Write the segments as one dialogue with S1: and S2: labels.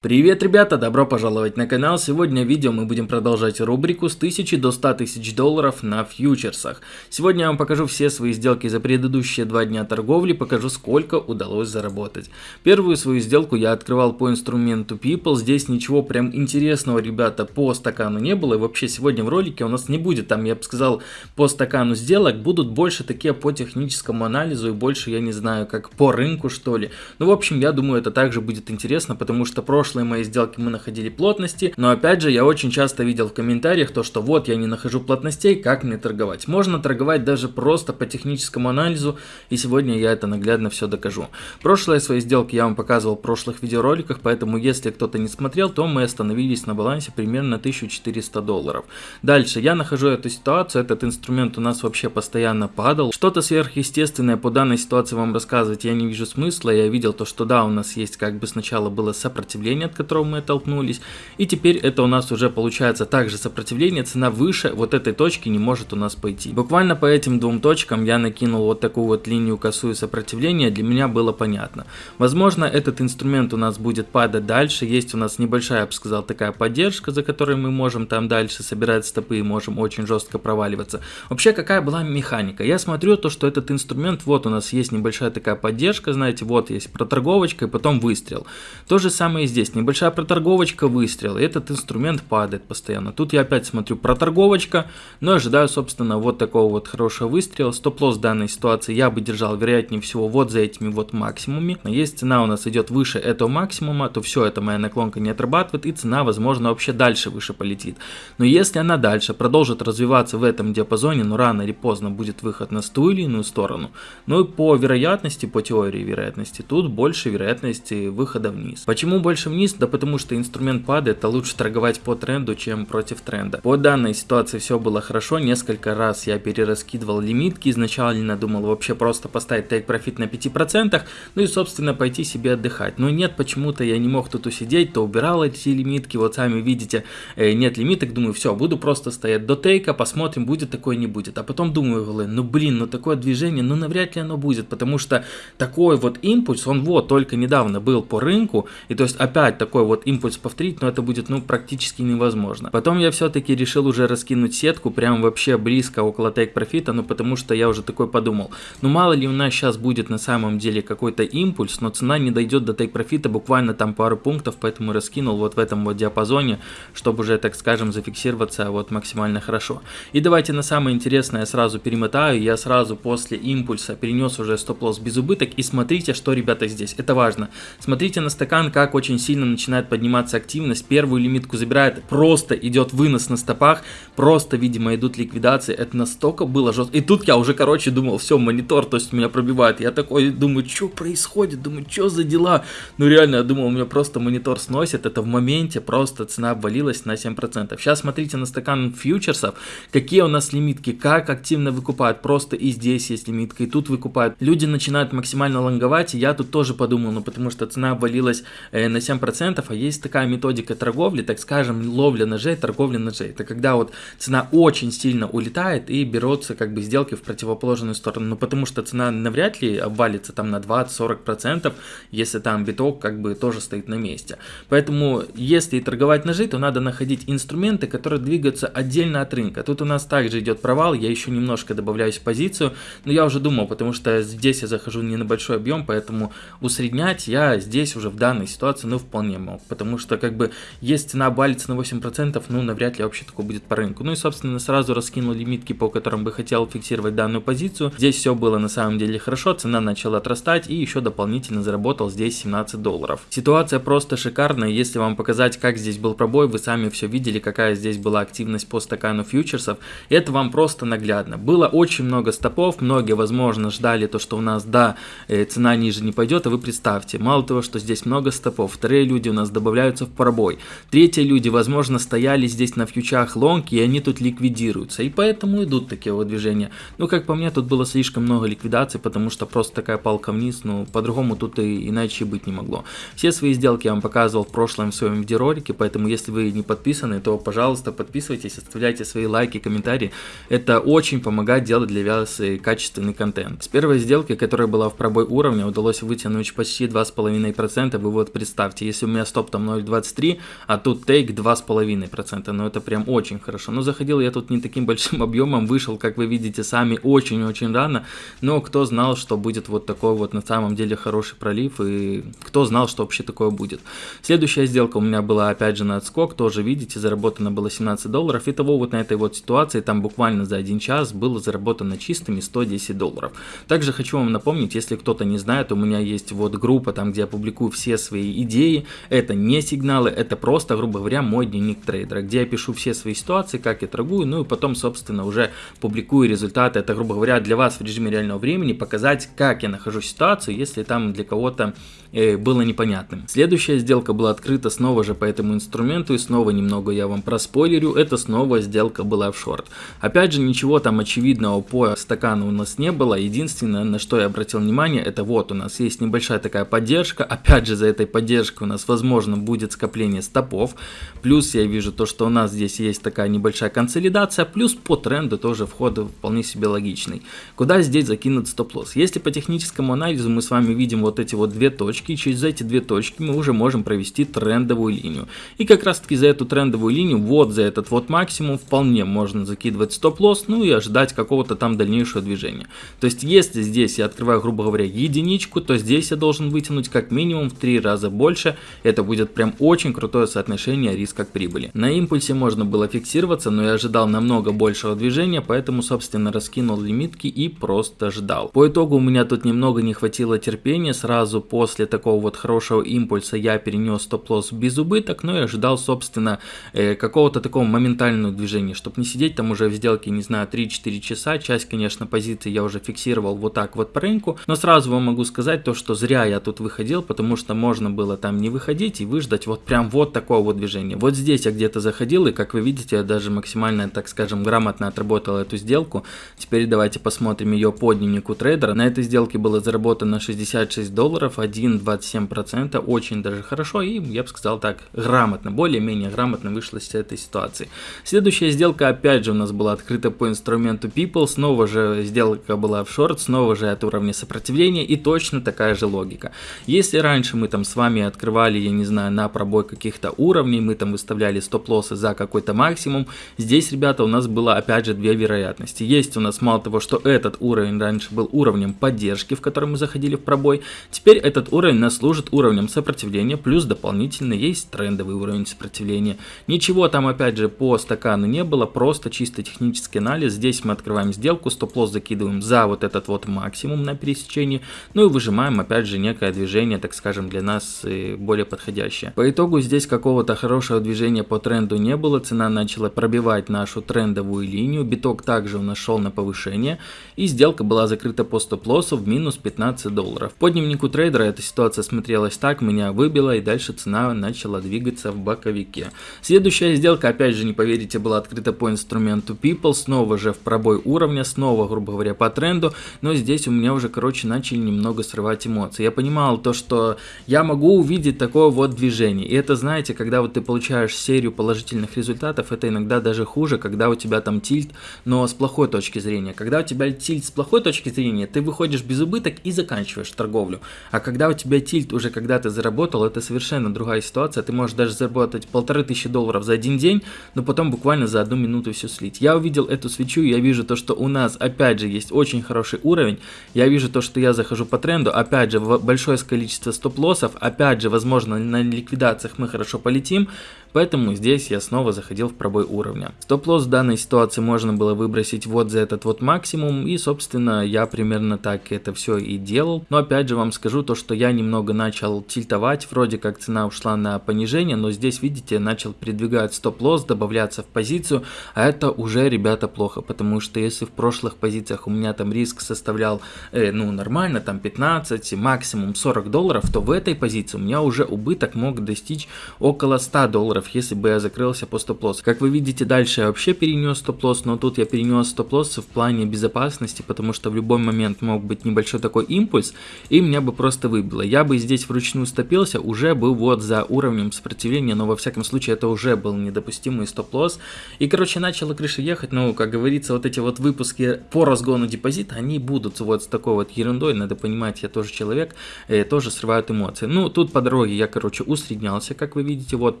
S1: Привет, ребята! Добро пожаловать на канал. Сегодня в видео мы будем продолжать рубрику с 1000 до 100 тысяч долларов на фьючерсах. Сегодня я вам покажу все свои сделки за предыдущие два дня торговли, покажу сколько удалось заработать. Первую свою сделку я открывал по инструменту People. Здесь ничего прям интересного, ребята, по стакану не было. И вообще сегодня в ролике у нас не будет, там я бы сказал, по стакану сделок. Будут больше такие по техническому анализу и больше, я не знаю, как по рынку что ли. Ну, в общем, я думаю, это также будет интересно, потому что прошлый прошлые мои сделки мы находили плотности, но опять же я очень часто видел в комментариях то, что вот я не нахожу плотностей, как мне торговать. Можно торговать даже просто по техническому анализу, и сегодня я это наглядно все докажу. Прошлые свои сделки я вам показывал в прошлых видеороликах, поэтому если кто-то не смотрел, то мы остановились на балансе примерно 1400 долларов. Дальше я нахожу эту ситуацию, этот инструмент у нас вообще постоянно падал. Что-то сверхъестественное по данной ситуации вам рассказывать я не вижу смысла, я видел то, что да, у нас есть как бы сначала было сопротивление, сопротивление, от которого мы оттолкнулись. И теперь это у нас уже получается также сопротивление, цена выше вот этой точки не может у нас пойти. Буквально по этим двум точкам я накинул вот такую вот линию косую сопротивления, для меня было понятно. Возможно этот инструмент у нас будет падать дальше, есть у нас небольшая, я бы сказал, такая поддержка, за которой мы можем там дальше собирать стопы и можем очень жестко проваливаться. Вообще какая была механика? Я смотрю то, что этот инструмент, вот у нас есть небольшая такая поддержка, знаете, вот есть проторговочка и потом выстрел. То же самое и здесь есть небольшая проторговочка, выстрел, и этот инструмент падает постоянно. Тут я опять смотрю проторговочка, но ожидаю, собственно, вот такого вот хорошего выстрела. Стоп-лосс данной ситуации я бы держал, вероятнее всего, вот за этими вот максимумами. Если цена у нас идет выше этого максимума, то все, это моя наклонка не отрабатывает, и цена, возможно, вообще дальше выше полетит. Но если она дальше продолжит развиваться в этом диапазоне, но рано или поздно будет выход на ту или иную сторону. Ну и по вероятности, по теории вероятности, тут больше вероятности выхода вниз. Почему больше вниз? Вниз, да потому что инструмент падает, а лучше торговать по тренду, чем против тренда. По данной ситуации все было хорошо, несколько раз я перераскидывал лимитки, изначально думал вообще просто поставить тейк профит на 5%, ну и собственно пойти себе отдыхать. Но нет, почему-то я не мог тут усидеть, то убирал эти лимитки, вот сами видите, э, нет лимиток, думаю, все, буду просто стоять до тейка, посмотрим, будет такое, не будет. А потом думаю, ну блин, ну такое движение, ну навряд ли оно будет, потому что такой вот импульс, он вот только недавно был по рынку, и то есть опять опять такой вот импульс повторить, но это будет ну практически невозможно. Потом я все-таки решил уже раскинуть сетку прям вообще близко около тейк профита, ну потому что я уже такой подумал, ну мало ли у нас сейчас будет на самом деле какой-то импульс, но цена не дойдет до тейк профита буквально там пару пунктов, поэтому раскинул вот в этом вот диапазоне, чтобы уже так скажем зафиксироваться вот максимально хорошо. И давайте на самое интересное сразу перемотаю, я сразу после импульса перенес уже стоп-лосс без убыток и смотрите, что ребята здесь, это важно. Смотрите на стакан, как очень сильно сильно начинает подниматься активность, первую лимитку забирает, просто идет вынос на стопах, просто, видимо, идут ликвидации, это настолько было жестко. И тут я уже, короче, думал, все, монитор, то есть меня пробивает, я такой думаю, что происходит, думаю, что за дела, ну реально, я думал, у меня просто монитор сносит, это в моменте просто цена обвалилась на 7%. Сейчас смотрите на стакан фьючерсов, какие у нас лимитки, как активно выкупают, просто и здесь есть лимитка, и тут выкупают. Люди начинают максимально лонговать, и я тут тоже подумал, ну потому что цена обвалилась э, на 7%, 10%, а есть такая методика торговли, так скажем, ловля ножей, торговля ножей. Это когда вот цена очень сильно улетает и берутся как бы сделки в противоположную сторону. Ну потому что цена навряд ли обвалится там на 20-40%, если там биток как бы тоже стоит на месте. Поэтому если торговать ножи, то надо находить инструменты, которые двигаются отдельно от рынка. Тут у нас также идет провал, я еще немножко добавляюсь в позицию, но я уже думал, потому что здесь я захожу не на большой объем, поэтому усреднять я здесь уже в данной ситуации, ну вполне вполне мог, потому что как бы есть цена балится на 8%, ну навряд ли вообще такое будет по рынку. Ну и собственно сразу раскинул лимитки, по которым бы хотел фиксировать данную позицию. Здесь все было на самом деле хорошо, цена начала отрастать и еще дополнительно заработал здесь 17 долларов. Ситуация просто шикарная, если вам показать как здесь был пробой, вы сами все видели, какая здесь была активность по стакану фьючерсов, это вам просто наглядно. Было очень много стопов, многие возможно ждали то, что у нас да, э, цена ниже не пойдет, а вы представьте, мало того, что здесь много стопов, вторые люди у нас добавляются в пробой. Третьи люди, возможно, стояли здесь на фьючах лонг, и они тут ликвидируются. И поэтому идут такие вот движения. Ну, как по мне, тут было слишком много ликвидаций, потому что просто такая палка вниз, ну, по-другому тут и иначе быть не могло. Все свои сделки я вам показывал в прошлом в своем видеоролике, поэтому если вы не подписаны, то, пожалуйста, подписывайтесь, оставляйте свои лайки, комментарии. Это очень помогает делать для вас качественный контент. С первой сделки, которая была в пробой уровня, удалось вытянуть почти 2,5%. Вы вот представьте, если у меня стоп там 0.23, а тут тейк 2,5%, ну это прям очень хорошо. Но заходил я тут не таким большим объемом, вышел, как вы видите сами, очень-очень рано, но кто знал, что будет вот такой вот на самом деле хороший пролив, и кто знал, что вообще такое будет. Следующая сделка у меня была опять же на отскок, тоже видите, заработано было 17 долларов, и того вот на этой вот ситуации, там буквально за один час было заработано чистыми 110 долларов. Также хочу вам напомнить, если кто-то не знает, у меня есть вот группа, там где я публикую все свои идеи, это не сигналы, это просто, грубо говоря, мой дневник трейдера, где я пишу все свои ситуации, как я торгую, ну и потом, собственно, уже публикую результаты, это, грубо говоря, для вас в режиме реального времени, показать, как я нахожу ситуацию, если там для кого-то э, было непонятным. Следующая сделка была открыта снова же по этому инструменту, и снова немного я вам проспойлерю, это снова сделка была в шорт. Опять же, ничего там очевидного по стакану у нас не было, единственное, на что я обратил внимание, это вот у нас есть небольшая такая поддержка, опять же, за этой поддержкой нас, возможно, будет скопление стопов, плюс я вижу то, что у нас здесь есть такая небольшая консолидация, плюс по тренду тоже вход вполне себе логичный. Куда здесь закинут стоп-лосс? Если по техническому анализу мы с вами видим вот эти вот две точки, через эти две точки мы уже можем провести трендовую линию. И как раз таки за эту трендовую линию, вот за этот вот максимум, вполне можно закидывать стоп-лосс, ну и ожидать какого-то там дальнейшего движения. То есть если здесь я открываю, грубо говоря, единичку, то здесь я должен вытянуть как минимум в три раза больше. Это будет прям очень крутое соотношение риска к прибыли. На импульсе можно было фиксироваться, но я ожидал намного большего движения, поэтому, собственно, раскинул лимитки и просто ждал. По итогу у меня тут немного не хватило терпения, сразу после такого вот хорошего импульса я перенес стоп-лосс без убыток, но я ожидал, собственно, э, какого-то такого моментального движения, чтобы не сидеть там уже в сделке, не знаю, 3-4 часа. Часть, конечно, позиций я уже фиксировал вот так вот по рынку, но сразу вам могу сказать то, что зря я тут выходил, потому что можно было там не выходить и выждать вот прям вот такого вот движения. Вот здесь я где-то заходил, и как вы видите, я даже максимально, так скажем, грамотно отработал эту сделку. Теперь давайте посмотрим ее по дневнику трейдера. На этой сделке было заработано 66 долларов, 1,27%, очень даже хорошо, и я бы сказал так, грамотно, более-менее грамотно вышло из этой ситуации. Следующая сделка опять же у нас была открыта по инструменту People, снова же сделка была в шорт, снова же от уровня сопротивления и точно такая же логика. Если раньше мы там с вами открывали, я не знаю, на пробой каких-то уровней, мы там выставляли стоп-лоссы за какой-то максимум, здесь, ребята, у нас было опять же две вероятности. Есть у нас мало того, что этот уровень раньше был уровнем поддержки, в который мы заходили в пробой, теперь этот уровень нас служит уровнем сопротивления, плюс дополнительно есть трендовый уровень сопротивления. Ничего там опять же по стакану не было, просто чисто технический анализ. Здесь мы открываем сделку, стоп-лосс закидываем за вот этот вот максимум на пересечении, ну и выжимаем опять же некое движение, так скажем, для нас более подходящее. По итогу здесь какого-то хорошего движения по тренду не было, цена начала пробивать нашу трендовую линию, биток также у нас шел на повышение, и сделка была закрыта по стоп-лоссу в минус 15 долларов. По дневнику трейдера эта ситуация смотрелась так, меня выбила и дальше цена начала двигаться в боковике. Следующая сделка, опять же не поверите, была открыта по инструменту People, снова же в пробой уровня, снова, грубо говоря, по тренду, но здесь у меня уже, короче, начали немного срывать эмоции. Я понимал то, что я могу увидеть такое вот движение, и это, знаете, когда вот ты получаешь серию положительных результатов, это иногда даже хуже, когда у тебя там тильт, но с плохой точки зрения. Когда у тебя тильт с плохой точки зрения, ты выходишь без убыток и заканчиваешь торговлю. А когда у тебя тильт уже когда ты заработал, это совершенно другая ситуация, ты можешь даже заработать полторы тысячи долларов за один день, но потом буквально за одну минуту все слить. Я увидел эту свечу, я вижу то, что у нас опять же есть очень хороший уровень, я вижу то, что я захожу по тренду, опять же большое количество стоп-лоссов, опять же возможно на ликвидациях мы хорошо полетим, Поэтому здесь я снова заходил в пробой уровня. Стоп-лосс в данной ситуации можно было выбросить вот за этот вот максимум. И собственно я примерно так это все и делал. Но опять же вам скажу то, что я немного начал тильтовать. Вроде как цена ушла на понижение. Но здесь видите начал передвигать стоп-лосс, добавляться в позицию. А это уже ребята плохо. Потому что если в прошлых позициях у меня там риск составлял э, ну нормально там 15, максимум 40 долларов. То в этой позиции у меня уже убыток мог достичь около 100 долларов долларов, если бы я закрылся по стоп-лосс. Как вы видите, дальше я вообще перенес стоп-лосс, но тут я перенес стоп-лосс в плане безопасности, потому что в любой момент мог быть небольшой такой импульс, и меня бы просто выбило. Я бы здесь вручную стопился, уже был вот за уровнем сопротивления, но во всяком случае это уже был недопустимый стоп-лосс. И короче начала крыша ехать, ну как говорится, вот эти вот выпуски по разгону депозита, они будут вот с такой вот ерундой, надо понимать, я тоже человек, э, тоже срывают эмоции. Ну тут по дороге я короче усреднялся, как вы видите, вот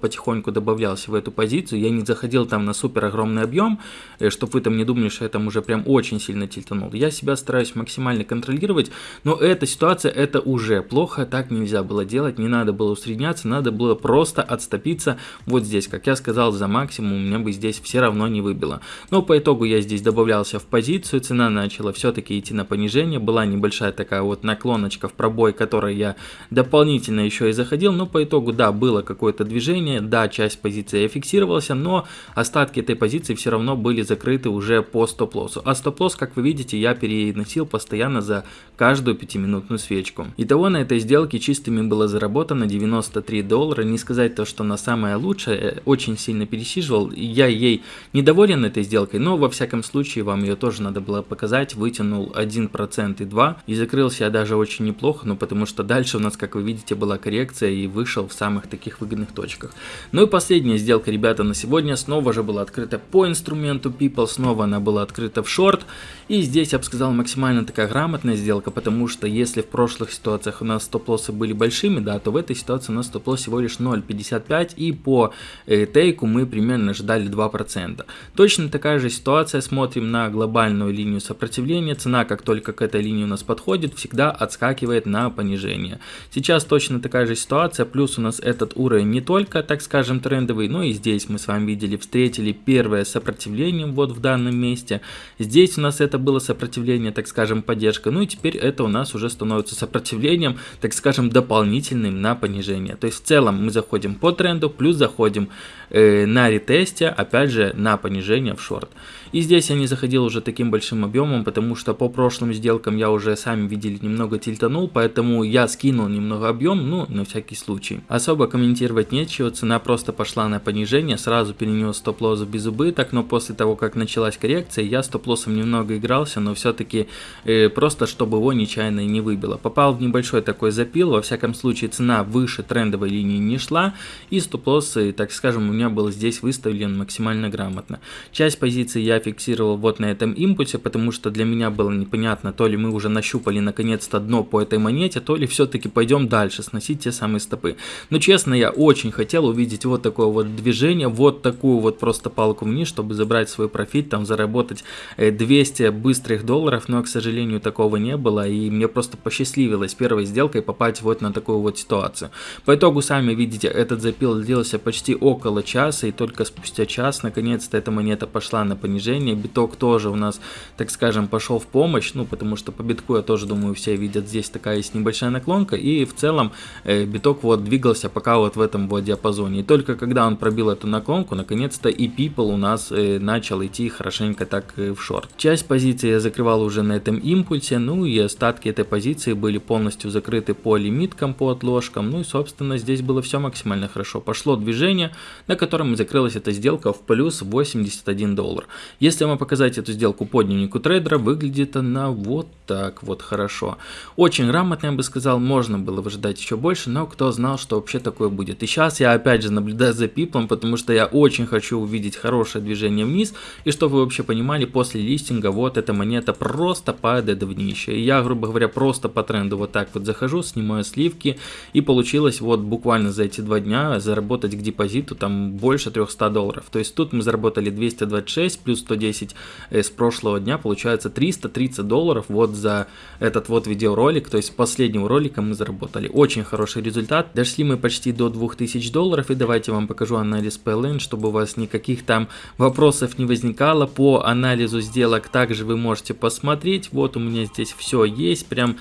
S1: потихоньку добавлялся в эту позицию, я не заходил там на супер огромный объем, э, чтобы вы там не думали, что я там уже прям очень сильно тильтанул. Я себя стараюсь максимально контролировать, но эта ситуация это уже плохо, так нельзя было делать, не надо было усредняться, надо было просто отступиться вот здесь, как я сказал, за максимум, меня бы здесь все равно не выбило. Но по итогу я здесь добавлялся в позицию, цена начала все-таки идти на понижение, была небольшая такая вот наклоночка в пробой, которой я дополнительно еще и заходил, но по итогу, да, было какое-то движение, да, часть позиции я но остатки этой позиции все равно были закрыты уже по стоп-лоссу. А стоп-лосс, как вы видите, я переносил постоянно за каждую пятиминутную свечку. Итого на этой сделке чистыми было заработано 93 доллара, не сказать то, что на самое лучшее, э, очень сильно пересиживал, я ей недоволен этой сделкой, но во всяком случае вам ее тоже надо было показать, вытянул 1% и 2, и закрылся я даже очень неплохо, ну потому что дальше у нас, как вы видите, была коррекция и вышел в самых таких выгодных точках. Ну и последняя сделка, ребята, на сегодня снова же была открыта по инструменту People, снова она была открыта в шорт, и здесь я бы сказал максимально такая грамотная сделка, потому что если в прошлых ситуациях у нас стоп-лоссы были большими, да, то в этой ситуации у нас стоп-лосс всего лишь 0.55 и по э, тейку мы примерно ждали 2%. Точно такая же ситуация, смотрим на глобальную линию сопротивления, цена как только к этой линии у нас подходит, всегда отскакивает на понижение. Сейчас точно такая же ситуация, плюс у нас этот уровень не только, так скажем, трендовый, но и здесь мы с вами видели, встретили первое сопротивление вот в данном месте. Здесь у нас это было сопротивление, так скажем, поддержка, ну и теперь это у нас уже становится сопротивлением, так скажем, дополнительным на понижение. То есть в целом мы заходим по тренду, плюс заходим э, на ретесте, опять же, на понижение в шорт. И здесь я не заходил уже таким большим объемом, потому что по прошлым сделкам я уже, сами видели, немного тильтанул, поэтому я скинул немного объем, ну, на всякий случай. Особо комментировать нечего, цена просто пошла на понижение, сразу перенес стоп-лосс без убыток, но после того, как началась коррекция, я стоп-лоссом немного игрался, но все-таки э, просто, чтобы его нечаянно не выбило. Попал в небольшой такой запил, во всяком случае цена выше трендовой линии не шла, и стоп-лосс, так скажем, у меня был здесь выставлен максимально грамотно. Часть позиций я фиксировал вот на этом импульсе, потому что для меня было непонятно, то ли мы уже нащупали наконец-то дно по этой монете, то ли все-таки пойдем дальше, сносить те самые стопы. Но честно, я очень хотел увидеть вот такое вот движение, вот такую вот просто палку вниз, чтобы забрать свой профит, там заработать 200 э, быстрых долларов, но, к сожалению, такого не было, и мне просто посчастливилось первой сделкой попасть вот на такую вот ситуацию. По итогу, сами видите, этот запил длился почти около часа, и только спустя час, наконец-то, эта монета пошла на понижение. Биток тоже у нас, так скажем, пошел в помощь, ну, потому что по битку, я тоже думаю, все видят, здесь такая есть небольшая наклонка, и в целом э, биток вот двигался пока вот в этом вот диапазоне. И только когда он пробил эту наклонку, наконец-то и People у нас э, начал идти хорошенько так э, в шорт. Часть позиции я закрывал уже на этом импульсе, ну и остатки этой позиции были полностью закрыты по лимиткам, по отложкам, ну и, собственно, здесь было все максимально хорошо. Пошло движение, на котором закрылась эта сделка в плюс 81 доллар. Если вам показать эту сделку по дневнику трейдера, выглядит она вот так вот хорошо. Очень грамотно, я бы сказал, можно было бы ждать еще больше, но кто знал, что вообще такое будет. И сейчас я опять же наблюдаю за пиплом, потому что я очень хочу увидеть хорошее движение вниз, и чтобы вы вообще понимали, после листинга вот эта монета просто падает в днище. И я, грубо говоря, просто по тренду вот так вот захожу, снимаю сливки, и получилось вот буквально за эти два дня заработать к депозиту там больше 300 долларов. То есть тут мы заработали 226 плюс 110 э, с прошлого дня, получается 330 долларов вот за этот вот видеоролик, то есть последнего ролика мы заработали. Очень хороший результат, дошли мы почти до 2000 долларов, и давайте вам покажу анализ PLN, чтобы у вас никаких там вопросов не возникало. По анализу сделок также вы можете посмотреть, вот у меня здесь все есть, прям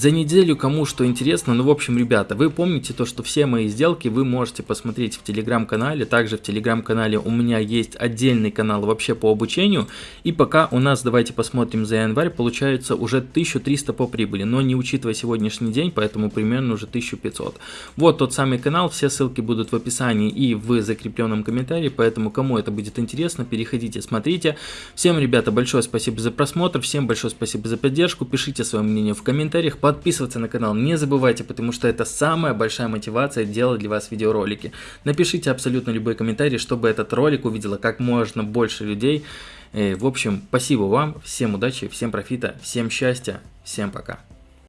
S1: За неделю кому что интересно, ну в общем, ребята, вы помните то, что все мои сделки вы можете посмотреть в телеграм-канале, также в телеграм-канале у меня есть отдельный канал вообще по обучению, и пока у нас, давайте посмотрим за январь, получается уже 1300 по прибыли, но не учитывая сегодняшний день, поэтому примерно уже 1500. Вот тот самый канал, все ссылки будут в описании и в закрепленном комментарии, поэтому кому это будет интересно, переходите, смотрите. Всем, ребята, большое спасибо за просмотр, всем большое спасибо за поддержку, пишите свое мнение в комментариях, подписываться на канал не забывайте, потому что это самая большая мотивация делать для вас видеоролики. Напишите абсолютно любой комментарий, чтобы этот ролик увидело как можно больше людей. Э, в общем, спасибо вам, всем удачи, всем профита, всем счастья, всем пока.